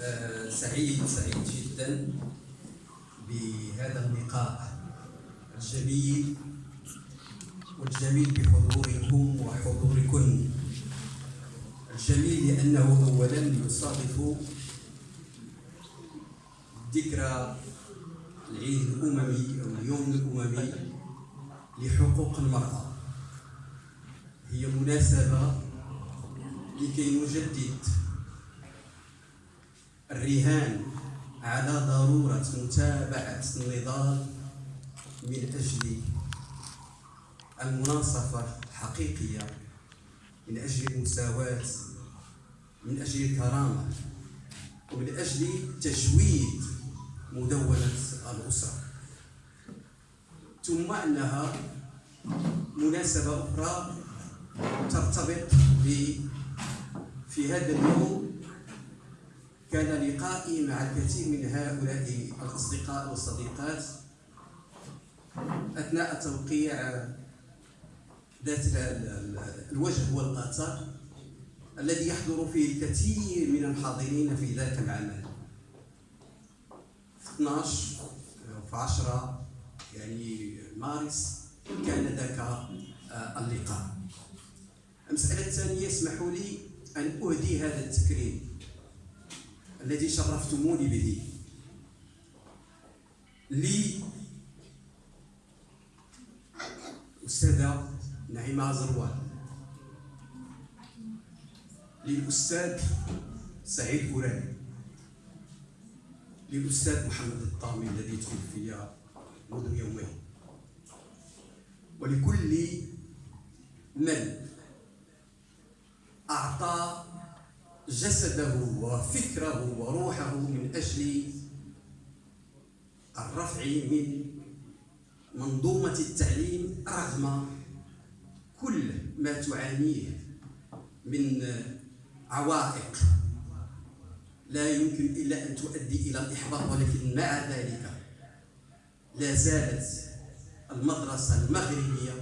آه، سعيد سعيد جدا بهذا اللقاء الجميل والجميل بحضوركم وحضوركن. الجميل لأنه أولا يصادف ذكرى العيد الأممي أو اليوم الأممي لحقوق المرأة. هي مناسبة لكي نجدد الرهان على ضرورة متابعة النضال من أجل المناصفة الحقيقية من أجل المساواة من أجل الكرامة ومن أجل تجويد مدونة الأسرة. ثم أنها مناسبة أخرى ترتبط في هذا اليوم كان لقائي مع الكثير من هؤلاء الأصدقاء والصديقات أثناء توقيع ذات الوجه والآثار الذي يحضر فيه الكثير من الحاضرين في ذاك العمل في 12 في 10 يعني مارس كان ذاك آه، اللقاء. المسألة الثانية اسمحوا لي أن أهدي هذا التكريم. الذي شرفتموني به. لي أستاذة نعيمة زروان للأستاذ سعيد أوراني للأستاذ محمد الطامي الذي توفي منذ يومين. ولكل من جسده وفكره وروحه من أجل الرفع من منظومة التعليم رغم كل ما تعانيه من عوائق. لا يمكن إلا أن تؤدي إلى الإحباط ولكن مع ذلك لا زالت المدرسة المغربية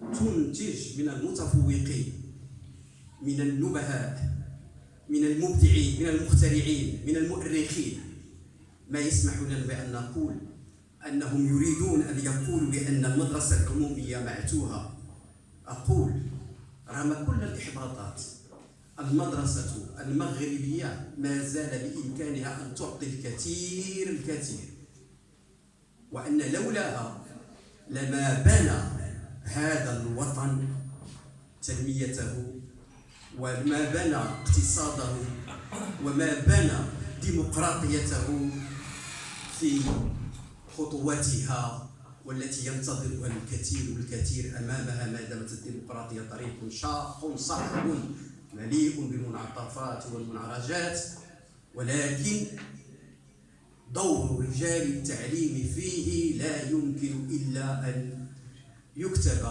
تنتج من المتفوقين من النبهاء. من المبدعين من المخترعين من المؤرخين. ما يسمح لنا بأن نقول أنهم يريدون أن يقولوا بأن المدرسة العمومية معتوهة أقول رغم كل الإحباطات المدرسة المغربية ما زال بإمكانها أن تعطي الكثير الكثير. وأن لولاها لما بنى هذا الوطن تنميته وما بنى اقتصاده وما بنى ديمقراطيته في خطواتها والتي ينتظرها الكثير والكثير أمامها ما دامت الديمقراطية طريق شاق صعب مليء بالمنعطفات والمنعرجات ولكن دور رجال التعليم فيه لا يمكن إلا أن يكتب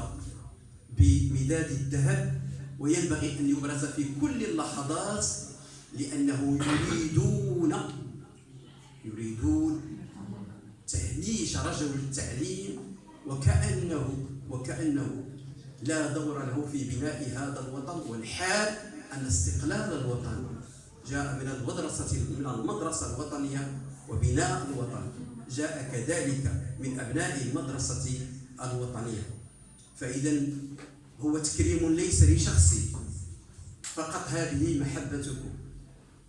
بمداد الذهب وينبغي أن يبرز في كل اللحظات لأنه يريدون يريدون تهميش رجل التعليم وكانه وكأنه لا دور له في بناء هذا الوطن والحال أن استقلال الوطن. جاء من المدرسة من المدرسة الوطنية وبناء الوطن. جاء كذلك من أبناء المدرسة الوطنية. فإذا هو تكريم ليس لشخصي. فقط هذه محبتكم.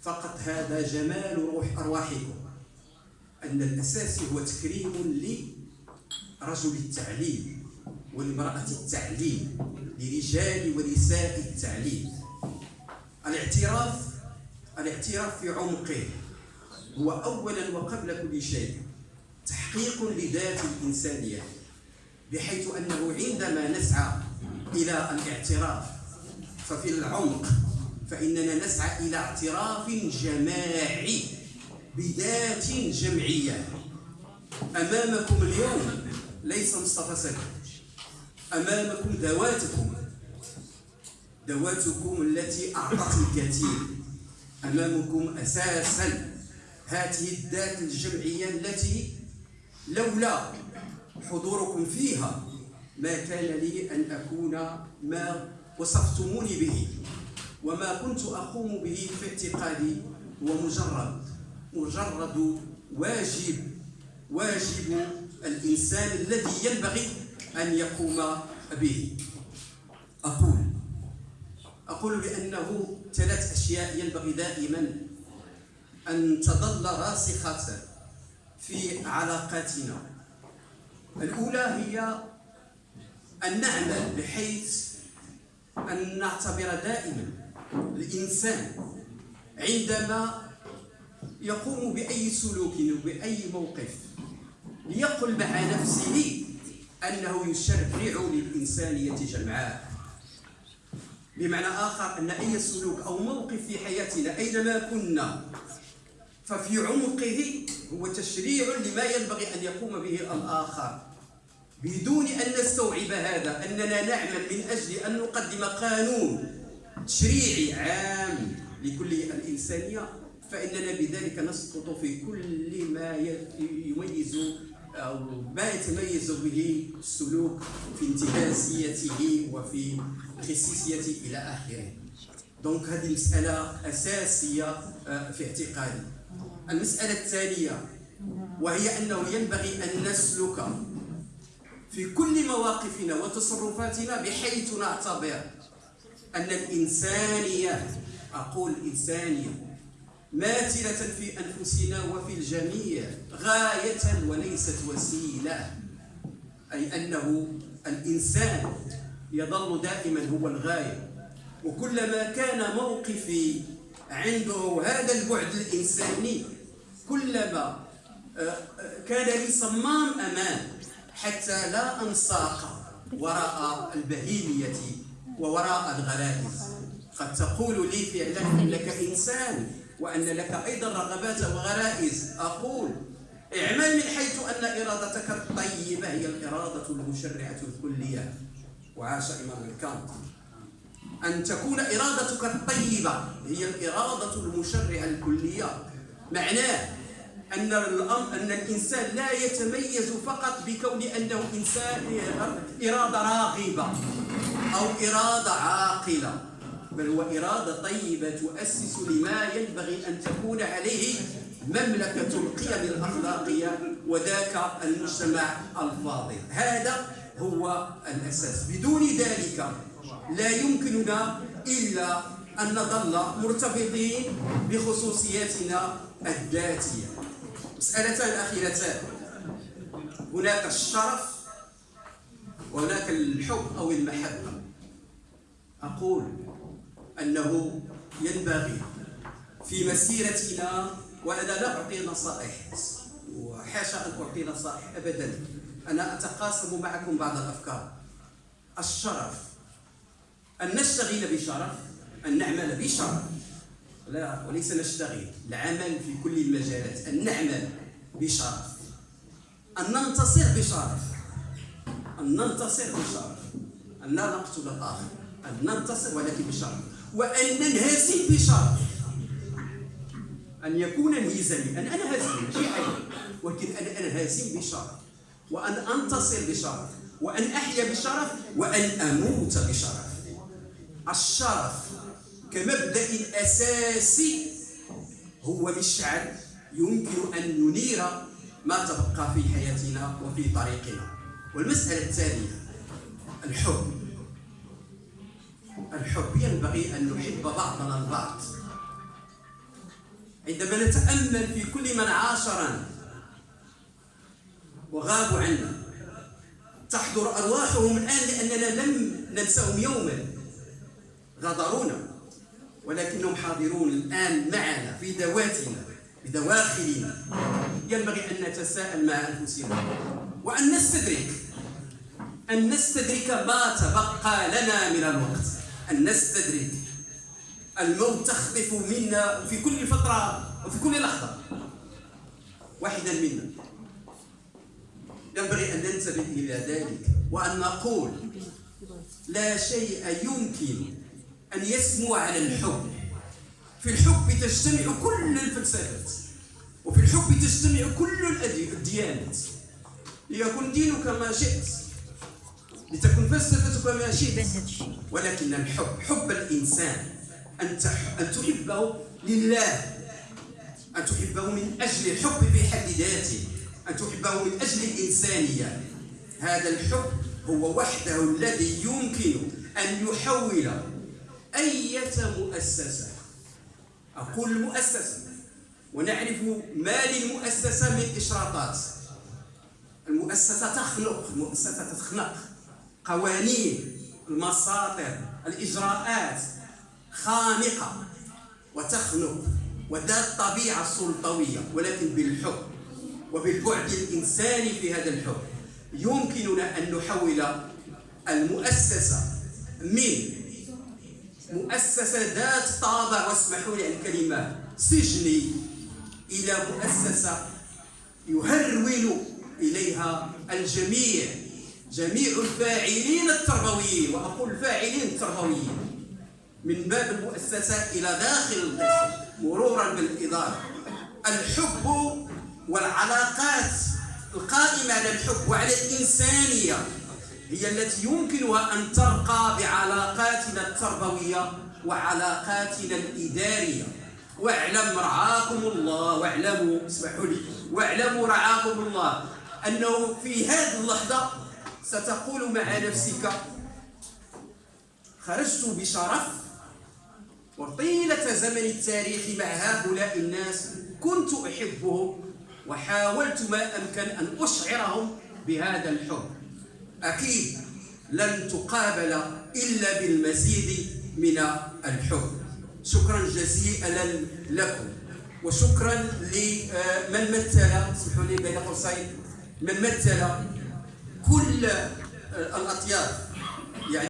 فقط هذا جمال روح أرواحكم. أن الأساس هو تكريم لرجل التعليم والمرأة التعليم لرجال ونساء التعليم. الاعتراف الاعتراف في عمقه. هو اولا وقبل كل شيء تحقيق لذات الإنسانية بحيث أنه عندما نسعى إلى الاعتراف. ففي العمق فإننا نسعى إلى اعتراف جماعي بذات جمعية. أمامكم اليوم ليس مصطفى سلام أمامكم ذواتكم. ذواتكم التي أعطت الكثير. أمامكم أساسا هذه الذات الجمعية التي لولا حضوركم فيها ما كان لي أن أكون ما وصفتموني به وما كنت أقوم به في اعتقادي هو مجرد مجرد واجب واجب الإنسان الذي ينبغي أن يقوم به. أقول أقول بأنه ثلاث أشياء ينبغي دائما أن تظل راسخة في علاقاتنا. الأولى هي أن نعمل بحيث أن نعتبر دائما الإنسان عندما يقوم بأي سلوك وبأي موقف ليقل مع نفسه أنه يشرع للإنسانية جمعاء بمعنى آخر أن أي سلوك أو موقف في حياتنا أينما كنا ففي عمقه هو تشريع لما ينبغي أن يقوم به الآخر. بدون أن نستوعب هذا أننا نعمل من أجل أن نقدم قانون تشريعي عام لكل الإنسانية فإننا بذلك نسقط في كل ما يميز أو ما يتميز به السلوك في انتهازيته وفي خصيصيته إلى آخره. دونك هذه مسألة أساسية آه، في اعتقادي. المسألة الثانية وهي أنه ينبغي أن نسلك في كل مواقفنا وتصرفاتنا بحيث نعتبر أن الإنسانية أقول إنسانية ماثلة في أنفسنا وفي الجميع غاية وليست وسيلة. أي أنه الإنسان يظل دائما هو الغاية. وكلما كان موقفي عنده هذا البعد الإنساني كلما آه، آه، كان لي صمام أمان. حتى لا أنساق وراء البهيمية ووراء الغرائز قد تقول لي فعلا إنك إنسان وأن لك أيضا رغبات وغرائز. أقول اعمل من حيث أن إرادتك الطيبة هي الإرادة المشرعة الكلية. وعاش إمام كانت أن تكون إرادتك الطيبة هي الإرادة المشرعة الكلية. معناه أن الأمر أن الإنسان لا يتميز فقط بكون أنه إنسان إرادة راغبة أو إرادة عاقلة بل هو إرادة طيبة تؤسس لما ينبغي أن تكون عليه مملكة القيم الأخلاقية وذاك المجتمع الفاضل. هذا هو الأساس. بدون ذلك لا يمكننا إلا أن نظل مرتبطين بخصوصياتنا الذاتية. مسألتان أخيرتان هناك الشرف وهناك الحب أو المحبة. أقول أنه ينبغي في مسيرتنا وأنا لا أعطي نصائح وحاشا أن أعطي نصائح أبدا. أنا أتقاسم معكم بعض الأفكار. الشرف أن نشتغل بشرف أن نعمل بشرف. لا وليس نشتغل العمل في كل المجالات. أن نعمل بشرف. أن ننتصر بشرف. أن ننتصر بشرف. أن لا نقتل الآخر. أن ننتصر ولكن بشرف. وأن ننهزم بشرف. أن يكون انهزامي أن أنا هازم ماشي حاجة ولكن أنا أنهزم بشرف. وأن أنتصر بشرف. وأن أحيا بشرف. وأن أموت بشرف. الشرف كمبدأ أساسي هو مشعل يمكن أن ينير ما تبقى في حياتنا وفي طريقنا. والمسألة الثانية الحب. الحب ينبغي أن نحب بعضنا البعض. عندما نتأمل في كل من عاشرنا وغابوا عنا تحضر أرواحهم الآن لأننا لم ننساهم يوما. غادرونا. ولكنهم حاضرون الآن معنا في ذواتنا بدواخلنا ينبغي أن نتساءل مع أنفسنا. وأن نستدرك أن نستدرك ما تبقى لنا من الوقت. أن نستدرك. الموت تخطف منا في كل فترة وفي كل لحظة. واحدا منا. ينبغي أن ننتبه إلى ذلك وأن نقول لا شيء يمكن أن يسمو على الحب. في الحب تجتمع كل الفلسفات وفي الحب تجتمع كل الديانات. ليكن دينك ما شئت لتكن فلسفتك ما شئت. ولكن الحب حب الإنسان أن تحبه لله أن تحبه من أجل الحب في حد ذاته أن تحبه من أجل الإنسانية. هذا الحب هو وحده الذي يمكن أن يحول أي مؤسسة؟ أقول مؤسسة. ونعرف ما للمؤسسة من إشراطات. المؤسسة تخلق المؤسسة تخلق قوانين المساطر الإجراءات خانقة وتخنق وذات الطبيعة السلطوية ولكن بالحب. وبالبعد الإنساني في هذا الحب. يمكننا أن نحول المؤسسة من مؤسسة ذات طابع واسمحوا لي الكلمة سجني إلى مؤسسة يهرول إليها الجميع جميع الفاعلين التربويين. وأقول الفاعلين التربويين من باب المؤسسة إلى داخل القسم مرورا بالإدارة. الحب والعلاقات القائمة على الحب وعلى الإنسانية. هي التي يمكنها أن ترقى بعلاقاتنا التربوية وعلاقاتنا الإدارية. واعلم رعاكم الله واعلموا اسمحوا لي واعلموا رعاكم الله أنه في هذه اللحظة ستقول مع نفسك خرجت بشرف وطيلة زمن التاريخ مع هؤلاء الناس كنت أحبهم وحاولت ما أمكن أن أشعرهم بهذا الحب. أكيد لن تقابل إلا بالمزيد من الحب. شكرا جزيلا لكم. وشكرا لمن مثل اسمحوا لي بين قوسين من مثل كل الأطياف.